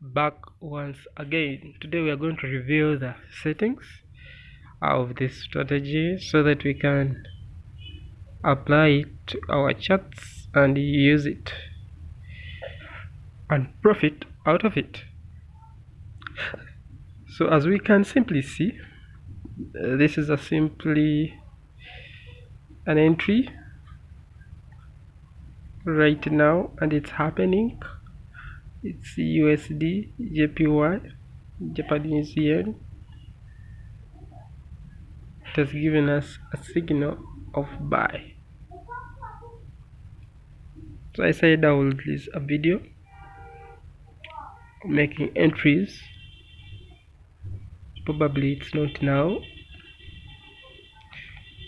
back once again. Today we are going to review the settings of this strategy so that we can apply it to our charts and use it and profit out of it. So as we can simply see uh, this is a simply an entry right now and it's happening it's USD JPY Japanese yen. It has given us a signal of buy. So I said I will release a video making entries. Probably it's not now.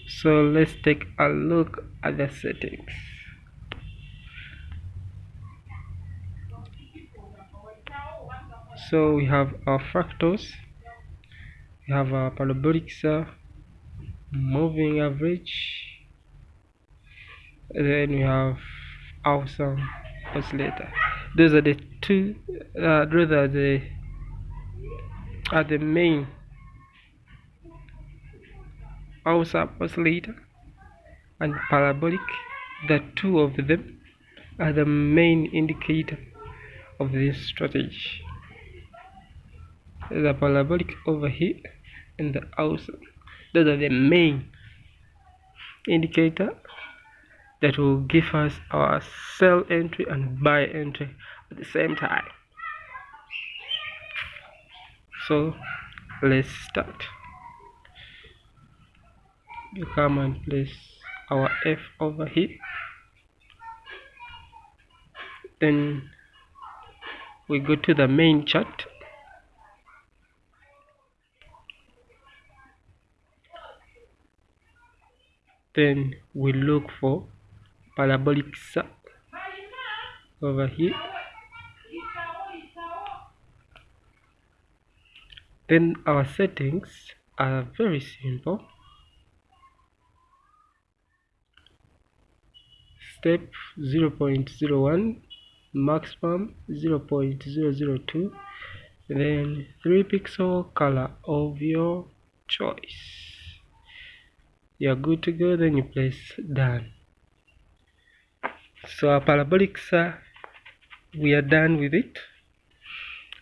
So let's take a look at the settings so we have our fractals we have our parabolic moving average then we have awesome oscillator. Those are the two uh, rather the are the main oscillator and parabolic the two of them are the main indicator of this strategy the parabolic over here and the awesome those are the main indicator that will give us our sell entry and buy entry at the same time. So let's start. You come and place our F over here. Then we go to the main chart then we look for parabolic over here. Then our settings are very simple. Step 0.01 maximum 0.002 then 3 pixel color of your choice you're good to go then you place done. So our parabolic we are done with it.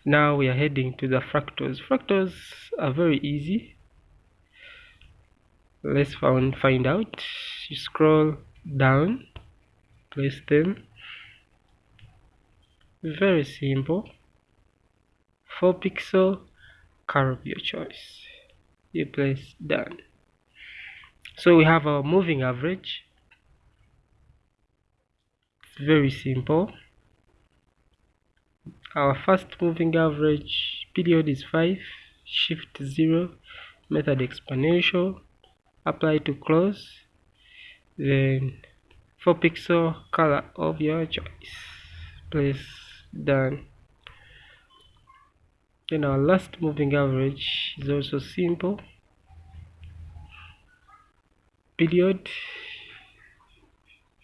Now we are heading to the fractals fractals are very easy. Let's find find out. You scroll down place them. Very simple. 4 pixel curve your choice. You place done so we have our moving average. It's very simple. Our first moving average period is 5 shift 0 method exponential apply to close then 4 pixel color of your choice. Place done. Then our last moving average is also simple period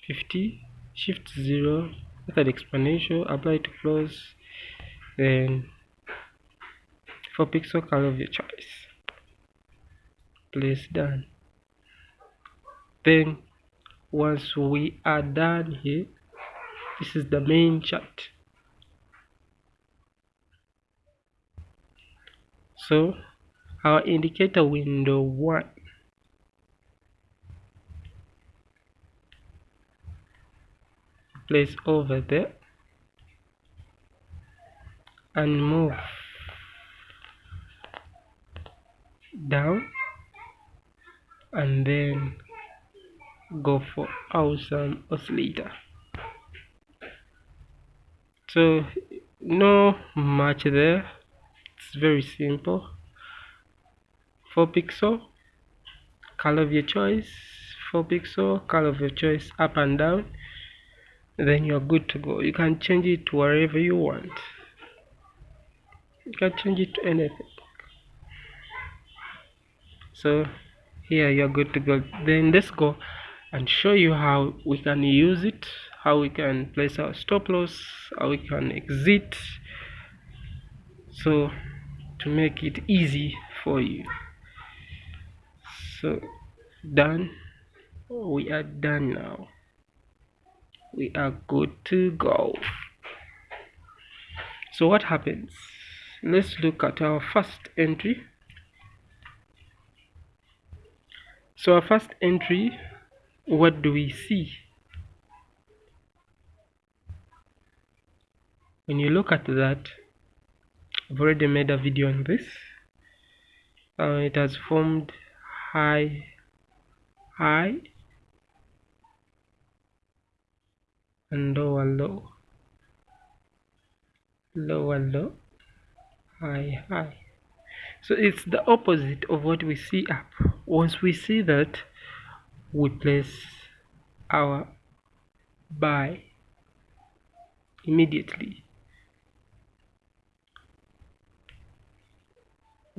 50 shift 0 method exponential apply to close then for pixel color of your choice. Place done. Then once we are done here this is the main chart. So our indicator window one place over there and move down and then go for awesome oscillator. So no much there. It's very simple. 4 pixel color of your choice. 4 pixel color of your choice up and down then you're good to go. You can change it to wherever you want. You can change it to anything. So here you're good to go. Then let's go and show you how we can use it how we can place our stop loss how we can exit. So to make it easy for you. So done. We are done now we are good to go. So what happens? Let's look at our first entry. So our first entry what do we see? When you look at that I've already made a video on this. Uh, it has formed high high and lower low lower low high high so it's the opposite of what we see up. Once we see that we place our buy immediately.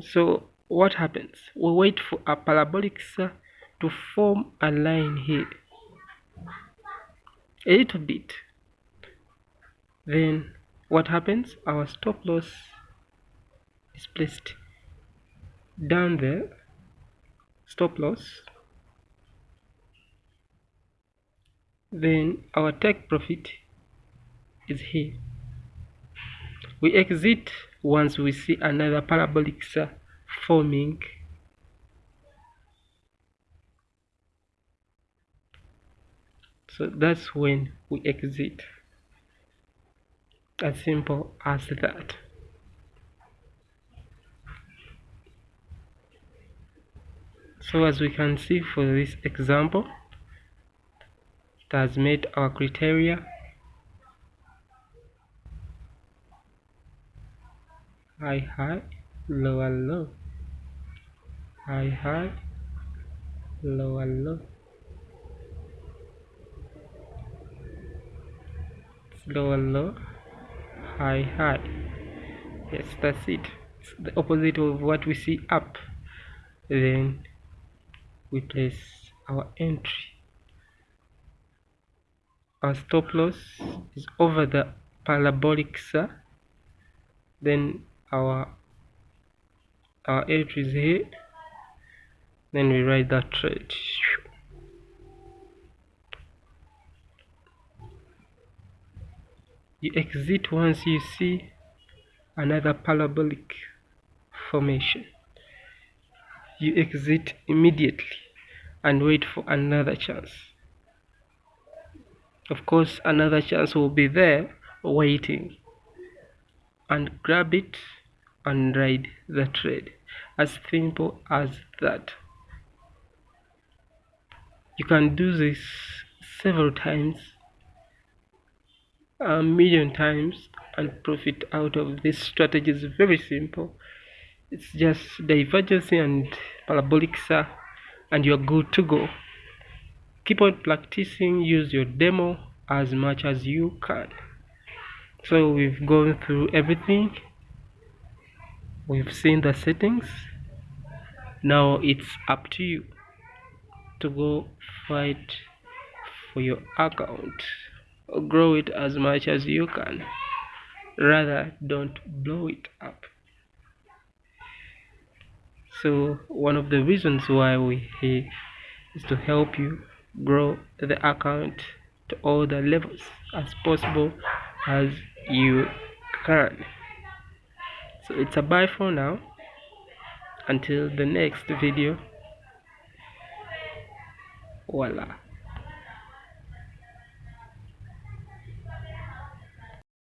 So what happens? We wait for a parabolic to form a line here a little bit then what happens? Our stop loss is placed down there stop loss. Then our take profit is here. We exit once we see another parabolic forming so that's when we exit. As simple as that. So as we can see for this example it has met our criteria. High high lower low. High high lower low lower low high high yes that's it. It's the opposite of what we see up. Then we place our entry. Our stop loss is over the parabolic SAR. Then our our entry is here. Then we write that trade you exit once you see another parabolic formation. You exit immediately and wait for another chance. Of course another chance will be there waiting. And grab it and ride the trade as simple as that. You can do this several times a million times and profit out of this strategy is very simple. It's just divergence and parabolic SAR and you're good to go. Keep on practicing use your demo as much as you can. So we've gone through everything. We've seen the settings. Now it's up to you to go fight for your account grow it as much as you can. Rather don't blow it up. So one of the reasons why we here is to help you grow the account to all the levels as possible as you can. So it's a bye for now. Until the next video. Voila